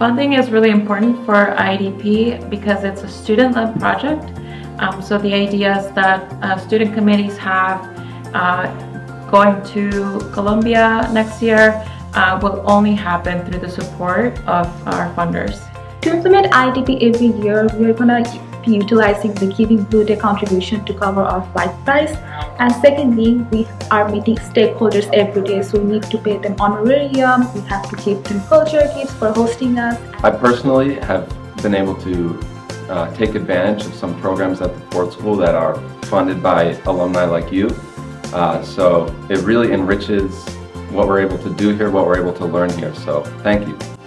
Funding is really important for IDP because it's a student-led project. Um, so the idea is that uh, student committees have uh, going to Colombia next year uh, will only happen through the support of our funders. To implement IDP every year, we're gonna be utilizing the Giving Blue Day contribution to cover our flight price. And secondly, we are meeting stakeholders every day, so we need to pay them honorarium, we have to give them culture gifts for hosting us. I personally have been able to uh, take advantage of some programs at the Ford School that are funded by alumni like you. Uh, so it really enriches what we're able to do here, what we're able to learn here. So thank you.